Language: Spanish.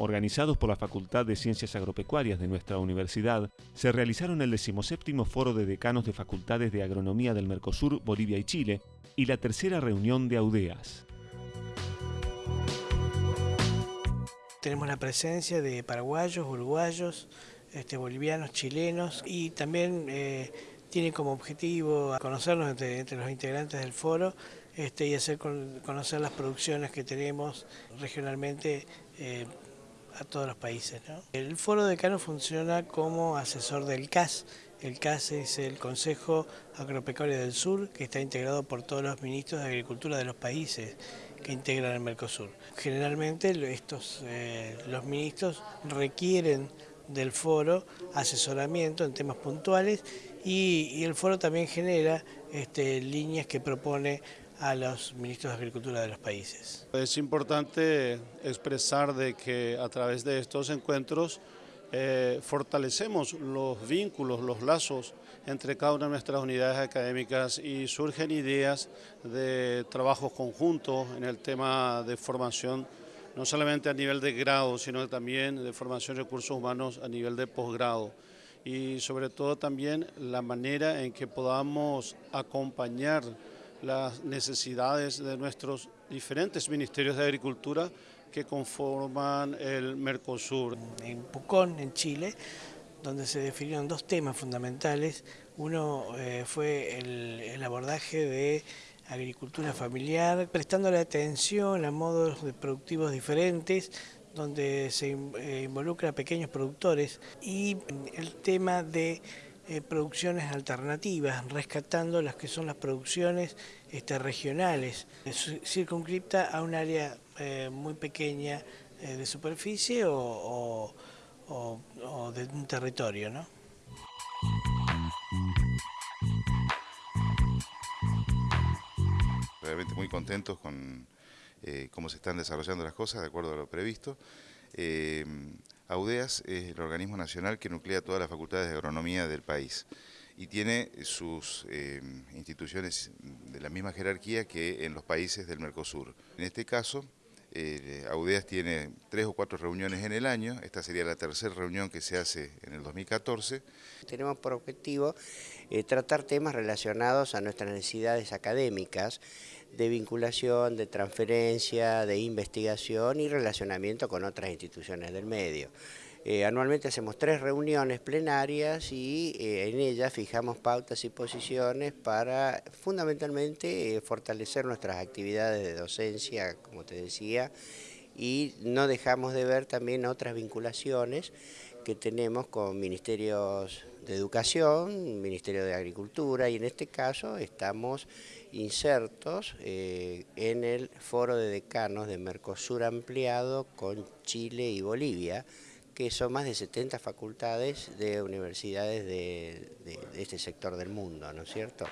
organizados por la Facultad de Ciencias Agropecuarias de nuestra universidad, se realizaron el 17 Foro de Decanos de Facultades de Agronomía del Mercosur, Bolivia y Chile, y la tercera reunión de AUDEAS. Tenemos la presencia de paraguayos, uruguayos, este, bolivianos, chilenos y también eh, tiene como objetivo conocernos entre, los integrantes del foro este, y hacer conocer las producciones que tenemos regionalmente eh, a todos los países. El foro decano funciona como asesor del CAS. El CAS es el Consejo Agropecuario del Sur, que está integrado por todos los ministros de Agricultura de los países que integran el Mercosur. Generalmente estos, eh, los ministros requieren del foro asesoramiento en temas puntuales y, el foro también genera este, líneas que propone a los ministros de Agricultura de los países. Es importante expresar de que a través de estos encuentros eh, fortalecemos los vínculos, los lazos entre cada una de nuestras unidades académicas y surgen ideas de trabajo conjunto en el tema de formación, no solamente a nivel de grado, sino también de formación de recursos humanos a nivel de posgrado y sobre todo también la manera en que podamos acompañar las necesidades de nuestros diferentes ministerios de agricultura que conforman el Mercosur. En Pucón, en Chile, donde se definieron dos temas fundamentales. Uno eh, fue el, abordaje de agricultura familiar, prestándole atención a modos productivos diferentes, donde se eh, involucra a pequeños productores, y el tema de eh, producciones alternativas, rescatando las que son las producciones este, regionales, circunscripta a un área eh, muy pequeña eh, de superficie o, de un territorio. ¿no? Realmente muy contentos con cómo se están desarrollando las cosas de acuerdo a lo previsto. AUDEAS es el organismo nacional que nuclea todas las facultades de agronomía del país y tiene sus eh, instituciones de la misma jerarquía que en los países del Mercosur. En este caso, eh, AUDEAS tiene tres o cuatro reuniones en el año, esta sería la tercera reunión que se hace en el 2014. Tenemos por objetivo eh, tratar temas relacionados a nuestras necesidades académicas, de vinculación, de transferencia, de investigación y relacionamiento con otras instituciones del medio. Eh, anualmente hacemos tres reuniones plenarias y eh, en ellas fijamos pautas y posiciones para fundamentalmente eh, fortalecer nuestras actividades de docencia, como te decía, y no dejamos de ver también otras vinculaciones que tenemos con ministerios de educación, Ministerio de Agricultura y en este caso estamos insertos en el foro de decanos de Mercosur ampliado con Chile y Bolivia, que son más de 70 facultades de universidades de, de este sector del mundo, ¿no es cierto?